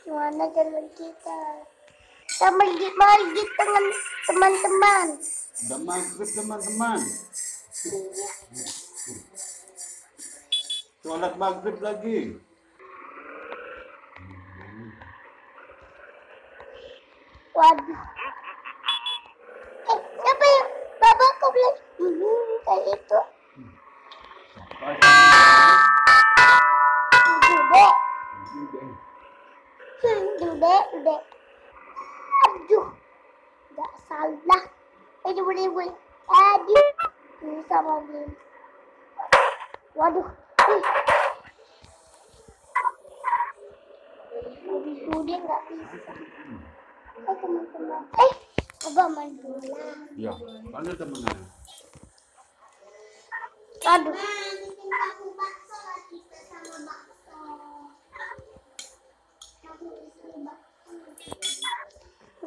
Gimana jalan kita? Kita pergi-pergi dengan teman-teman. Udah maghrib teman-teman. Sholat maghrib lagi. Waduh. Eh, siapa yang bapakku bilang? Hmm, kayak itu. Dudek. Dudek. Aduh. Gak salah. Aduh, boleh, boleh. Aduh. Ini sama dia. Waduh. Ih. Dudek gak bisa. Eh, teman-teman. Eh, Abah main bola. Ya, mana temennya? Aduh.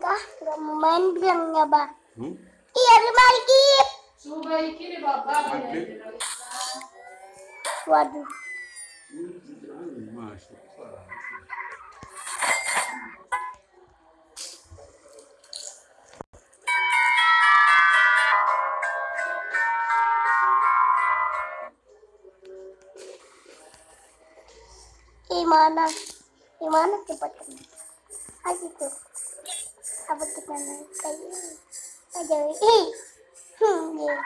Enggak, enggak mau main bilangnya, Bah. Hmm? Iya, lemari kip. Sudah ini bapak Maghrib. Waduh. Masuk. Gimana? Gimana tempat kamu? Ayo tuh. Naik kayak? Aja, ih. Hmm, ya.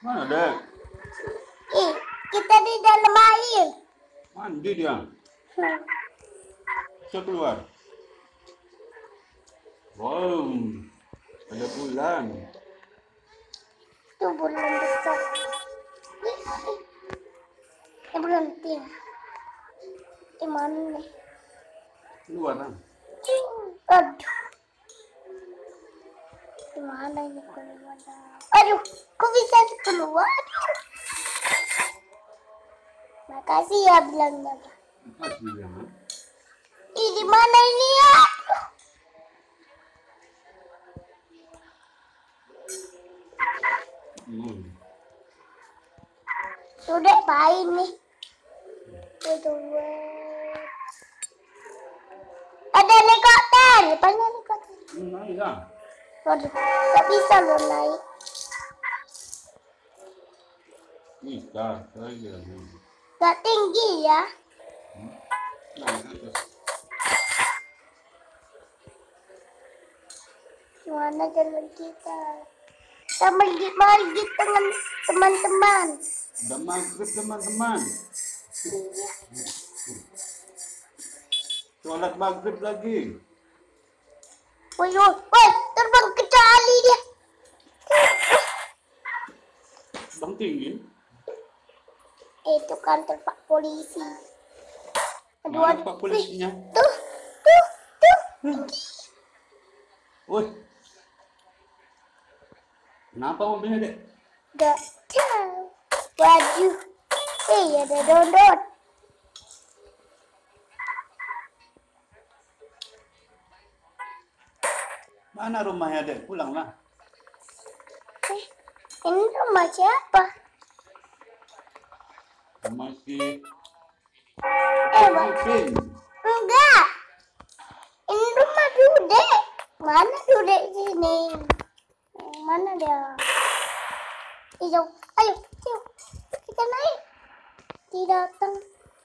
Mana dek? Ih, kita di dalam air. Mandi dia. Hmm. Keluar. Wow, ada bulan. Itu bulan besar. Ini bulan tin. Gimana nih? Keluar kan? Aduh. Gimana ini keluar? Aduh, kok bisa keluar? Aduh. Makasih ya bilangnya. Makasih ya. Di mana ini ya? Aduh. Hmm. Sudah main nih. Ada helikopter, banyak helikopter. Naik lah. Waduh, bisa loh naik. Bisa, saya. Gak tinggi ya. Atas. Gimana jalan kita? Kita pergi-pergi dengan teman-teman. Udah maghrib teman-teman. Sholat maghrib lagi. Woi, woi, terbang ke tali dia. Bang tinggi. Itu kantor Pak Polisi. Aduh, Mana. Pak polisinya? Tuh, tuh, tuh. Woi. Kenapa mobilnya, Dek? Gak tahu. Waduh. Eh, ada dodot. Mana rumahnya, Dek? Pulanglah. Eh, ini rumah siapa? Masih Eh, Bang. Mungkin. Enggak. Ini rumah Dude. Mana Dude sini? Mana dia? Ayo, ayo, ayo. Kita naik. Tidak datang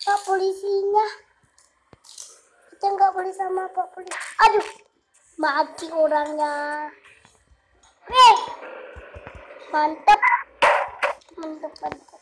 Pak polisinya. Kita nggak boleh sama Pak polisi. Aduh, mati orangnya. Eh, mantap. Mantap, mantap.